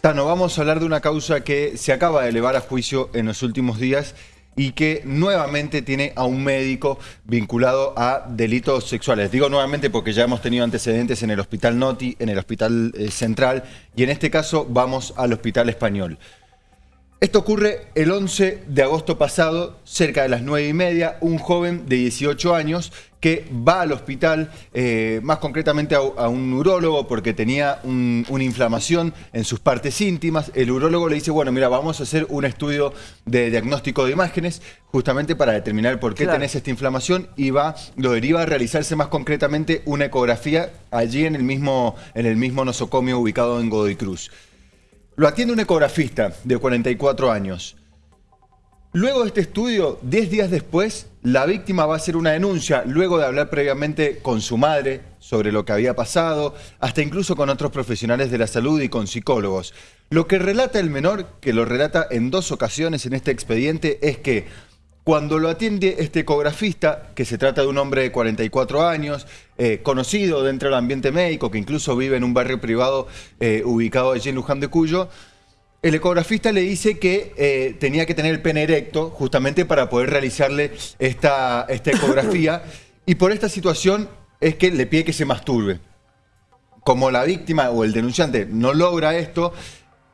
Tano, vamos a hablar de una causa que se acaba de elevar a juicio en los últimos días y que nuevamente tiene a un médico vinculado a delitos sexuales. Digo nuevamente porque ya hemos tenido antecedentes en el Hospital Noti, en el Hospital eh, Central y en este caso vamos al Hospital Español. Esto ocurre el 11 de agosto pasado, cerca de las 9 y media, un joven de 18 años que va al hospital, eh, más concretamente a, un urólogo porque tenía una inflamación en sus partes íntimas. El urólogo le dice, bueno, mira, vamos a hacer un estudio de diagnóstico de imágenes justamente para determinar por qué tenés esta inflamación y va, lo deriva a realizarse más concretamente una ecografía allí en el mismo, en el mismo nosocomio ubicado en Godoy Cruz. Lo atiende un ecografista de 44 años. Luego de este estudio, 10 días después, la víctima va a hacer una denuncia, luego de hablar previamente con su madre sobre lo que había pasado, hasta incluso con otros profesionales de la salud y con psicólogos. Lo que relata el menor, que lo relata en dos ocasiones en este expediente, es que cuando lo atiende este ecografista, que se trata de un hombre de 44 años, eh, conocido dentro del ambiente médico, que incluso vive en un barrio privado eh, ubicado allí en Luján de Cuyo, el ecografista le dice que eh, tenía que tener el pene erecto justamente para poder realizarle esta, esta ecografía y por esta situación es que le pide que se masturbe. Como la víctima o el denunciante no logra esto,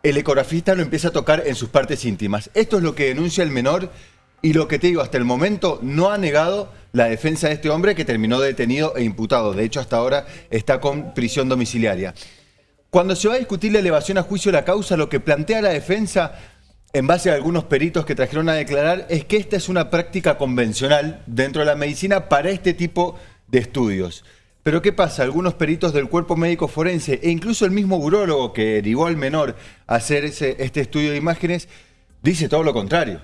el ecografista lo empieza a tocar en sus partes íntimas. Esto es lo que denuncia el menor y lo que te digo, hasta el momento no ha negado la defensa de este hombre que terminó detenido e imputado. De hecho, hasta ahora está con prisión domiciliaria. Cuando se va a discutir la elevación a juicio de la causa, lo que plantea la defensa, en base a algunos peritos que trajeron a declarar, es que esta es una práctica convencional dentro de la medicina para este tipo de estudios. Pero ¿qué pasa? Algunos peritos del cuerpo médico forense e incluso el mismo urólogo que derivó al menor a hacer este estudio de imágenes, dice todo lo contrario.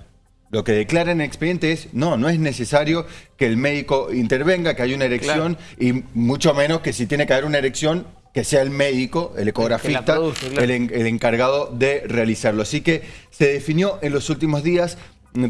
Lo que declara en el expediente es, no, no es necesario que el médico intervenga, que haya una erección, y mucho menos que si tiene que haber una erección, que sea el médico, el ecografista, el, el encargado de realizarlo. Así que se definió en los últimos días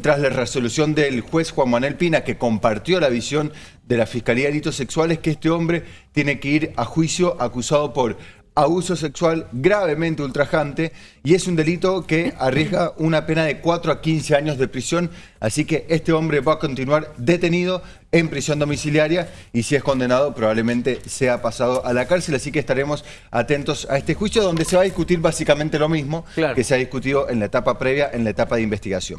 tras la resolución del juez Juan Manuel Pina, que compartió la visión de la Fiscalía de Delitos Sexuales, que este hombre tiene que ir a juicio acusado por abuso sexual gravemente ultrajante y es un delito que arriesga una pena de 4 a 15 años de prisión, así que este hombre va a continuar detenido en prisión domiciliaria y si es condenado probablemente sea pasado a la cárcel, así que estaremos atentos a este juicio donde se va a discutir básicamente lo mismo que se ha discutido en la etapa previa, en la etapa de investigación.